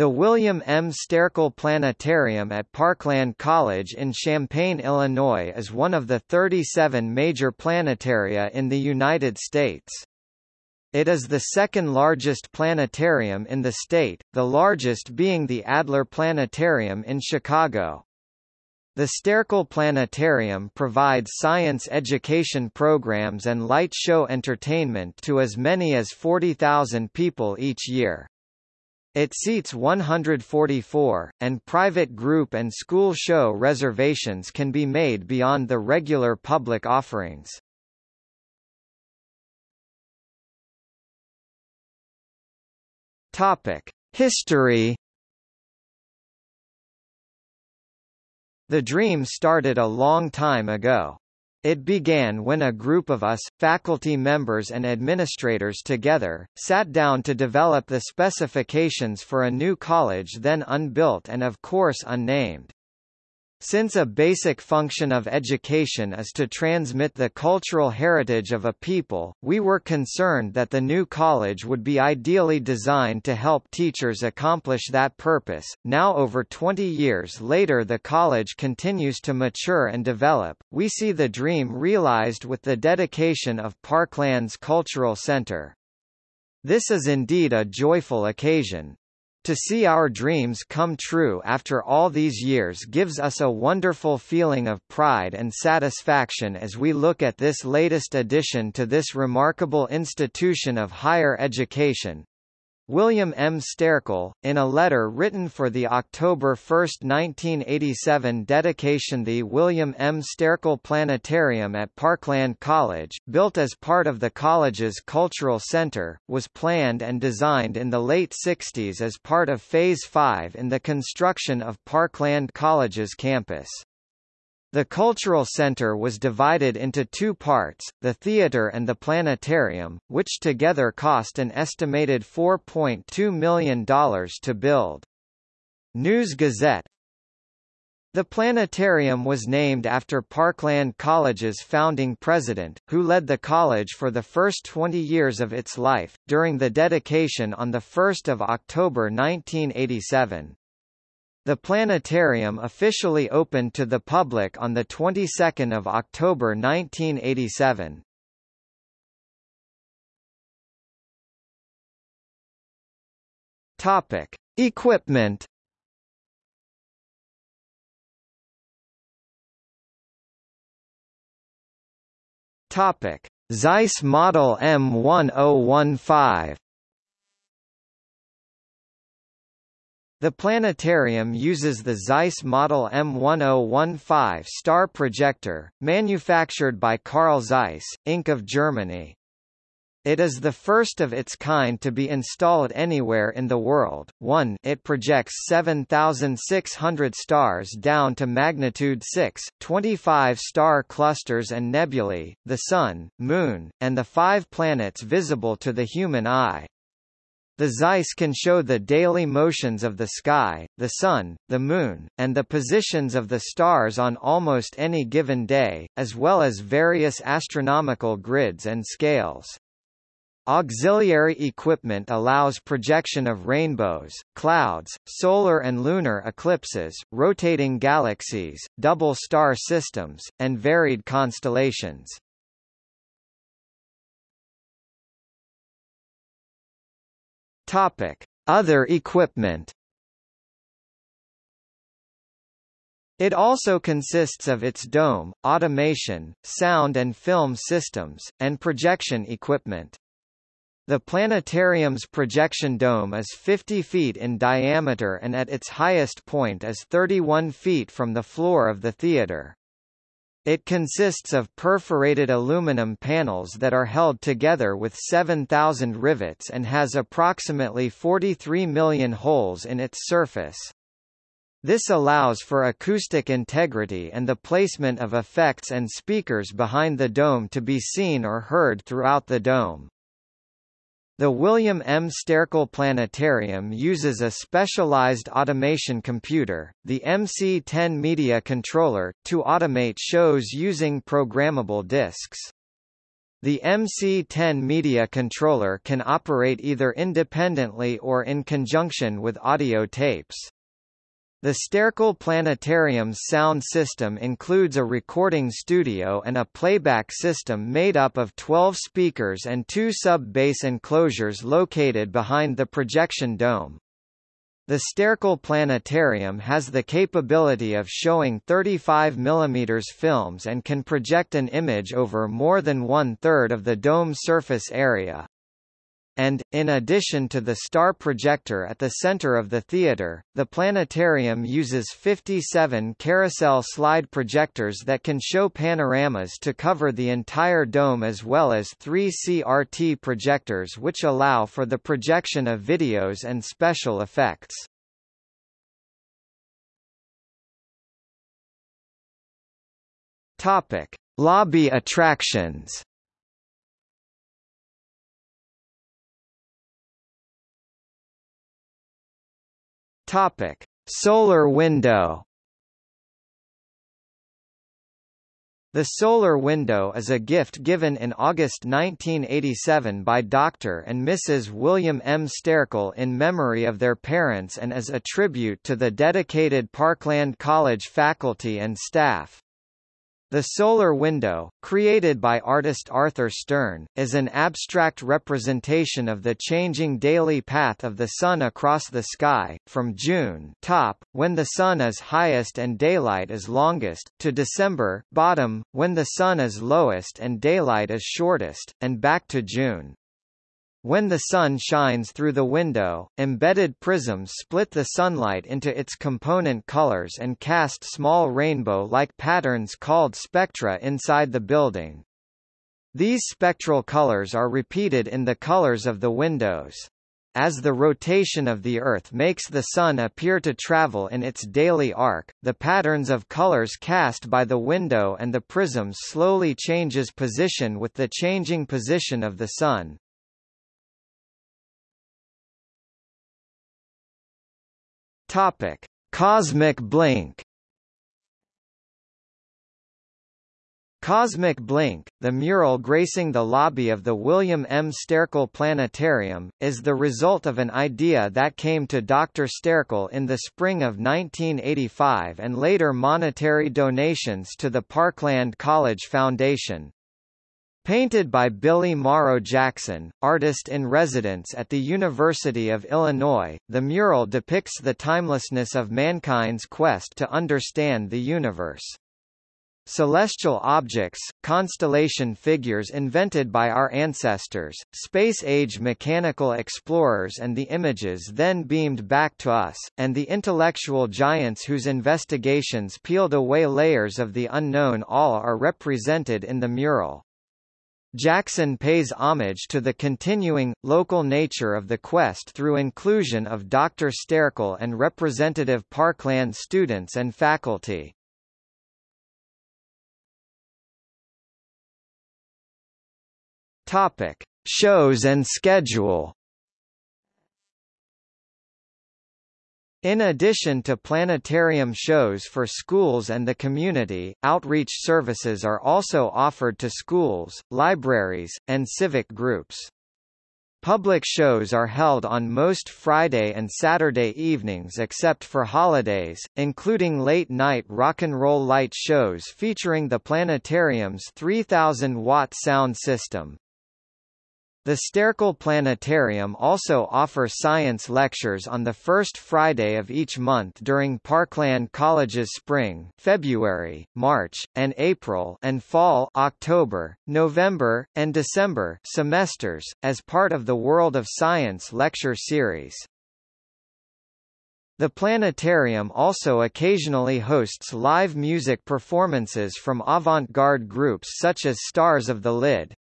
The William M. Sterkel Planetarium at Parkland College in Champaign, Illinois is one of the 37 major planetaria in the United States. It is the second largest planetarium in the state, the largest being the Adler Planetarium in Chicago. The Sterkel Planetarium provides science education programs and light show entertainment to as many as 40,000 people each year. It seats 144, and private group and school show reservations can be made beyond the regular public offerings. Topic: History The dream started a long time ago. It began when a group of us, faculty members and administrators together, sat down to develop the specifications for a new college then unbuilt and of course unnamed. Since a basic function of education is to transmit the cultural heritage of a people, we were concerned that the new college would be ideally designed to help teachers accomplish that purpose. Now over 20 years later the college continues to mature and develop. We see the dream realized with the dedication of Parklands Cultural Center. This is indeed a joyful occasion. To see our dreams come true after all these years gives us a wonderful feeling of pride and satisfaction as we look at this latest addition to this remarkable institution of higher education, William M. Sterkel, in a letter written for the October 1, 1987 dedication the William M. Sterkel Planetarium at Parkland College, built as part of the college's cultural center, was planned and designed in the late 60s as part of Phase 5 in the construction of Parkland College's campus. The cultural center was divided into two parts, the theater and the planetarium, which together cost an estimated $4.2 million to build. News Gazette The planetarium was named after Parkland College's founding president, who led the college for the first 20 years of its life, during the dedication on 1 October 1987. The planetarium officially opened to the public on the 22nd of October 1987. Topic: Equipment. Topic: Zeiss Model M1015. The planetarium uses the Zeiss Model M1015 star projector, manufactured by Carl Zeiss, Inc. of Germany. It is the first of its kind to be installed anywhere in the world. 1 It projects 7,600 stars down to magnitude 6, 25 star clusters and nebulae, the Sun, Moon, and the five planets visible to the human eye. The Zeiss can show the daily motions of the sky, the Sun, the Moon, and the positions of the stars on almost any given day, as well as various astronomical grids and scales. Auxiliary equipment allows projection of rainbows, clouds, solar and lunar eclipses, rotating galaxies, double star systems, and varied constellations. Topic: Other equipment. It also consists of its dome, automation, sound and film systems, and projection equipment. The planetarium's projection dome is 50 feet in diameter and at its highest point is 31 feet from the floor of the theater. It consists of perforated aluminum panels that are held together with 7,000 rivets and has approximately 43 million holes in its surface. This allows for acoustic integrity and the placement of effects and speakers behind the dome to be seen or heard throughout the dome. The William M. Sterkel Planetarium uses a specialized automation computer, the MC-10 Media Controller, to automate shows using programmable disks. The MC-10 media controller can operate either independently or in conjunction with audio tapes. The Sterkel Planetarium's sound system includes a recording studio and a playback system made up of 12 speakers and two sub-bass enclosures located behind the projection dome. The Sterkel Planetarium has the capability of showing 35 mm films and can project an image over more than one-third of the dome surface area. And, in addition to the star projector at the center of the theater, the planetarium uses 57 carousel slide projectors that can show panoramas to cover the entire dome as well as three CRT projectors which allow for the projection of videos and special effects. Topic: Lobby attractions. Topic: Solar window. The solar window is a gift given in August 1987 by Dr. and Mrs. William M. Sterkel in memory of their parents and as a tribute to the dedicated Parkland College faculty and staff. The solar window, created by artist Arthur Stern, is an abstract representation of the changing daily path of the Sun across the sky, from June top, when the Sun is highest and daylight is longest, to December bottom, when the Sun is lowest and daylight is shortest, and back to June. When the sun shines through the window, embedded prisms split the sunlight into its component colors and cast small rainbow-like patterns called spectra inside the building. These spectral colors are repeated in the colors of the windows. As the rotation of the Earth makes the Sun appear to travel in its daily arc, the patterns of colors cast by the window and the prisms slowly changes position with the changing position of the Sun. Topic: Cosmic Blink. Cosmic Blink, the mural gracing the lobby of the William M. Sterkel Planetarium, is the result of an idea that came to Dr. Sterkel in the spring of 1985 and later monetary donations to the Parkland College Foundation. Painted by Billy Morrow Jackson, artist-in-residence at the University of Illinois, the mural depicts the timelessness of mankind's quest to understand the universe. Celestial objects, constellation figures invented by our ancestors, space-age mechanical explorers and the images then beamed back to us, and the intellectual giants whose investigations peeled away layers of the unknown all are represented in the mural. Jackson pays homage to the continuing, local nature of the quest through inclusion of Dr. Sterkel and representative Parkland students and faculty. Topic. Shows and schedule In addition to planetarium shows for schools and the community, outreach services are also offered to schools, libraries, and civic groups. Public shows are held on most Friday and Saturday evenings except for holidays, including late-night rock and roll light shows featuring the planetarium's 3000-watt sound system. The Sterkel Planetarium also offer science lectures on the first Friday of each month during Parkland College's spring, February, March, and April and fall October, November, and December semesters, as part of the World of Science lecture series. The planetarium also occasionally hosts live music performances from avant-garde groups such as Stars of the Lid.